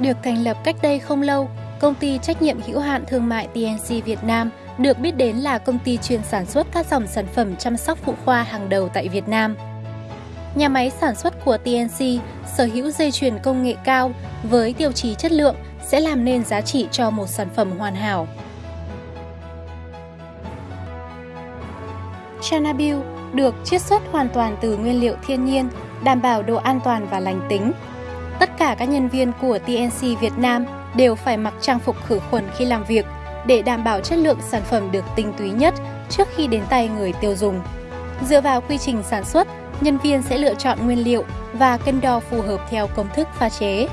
Được thành lập cách đây không lâu, công ty trách nhiệm hữu hạn thương mại TNC Việt Nam được biết đến là công ty chuyên sản xuất các dòng sản phẩm chăm sóc phụ khoa hàng đầu tại Việt Nam. Nhà máy sản xuất của TNC sở hữu dây chuyền công nghệ cao với tiêu chí chất lượng sẽ làm nên giá trị cho một sản phẩm hoàn hảo. Chanabil được chiết xuất hoàn toàn từ nguyên liệu thiên nhiên, đảm bảo độ an toàn và lành tính. Tất cả các nhân viên của TNC Việt Nam đều phải mặc trang phục khử khuẩn khi làm việc để đảm bảo chất lượng sản phẩm được tinh túy nhất trước khi đến tay người tiêu dùng. Dựa vào quy trình sản xuất, nhân viên sẽ lựa chọn nguyên liệu và cân đo phù hợp theo công thức pha chế.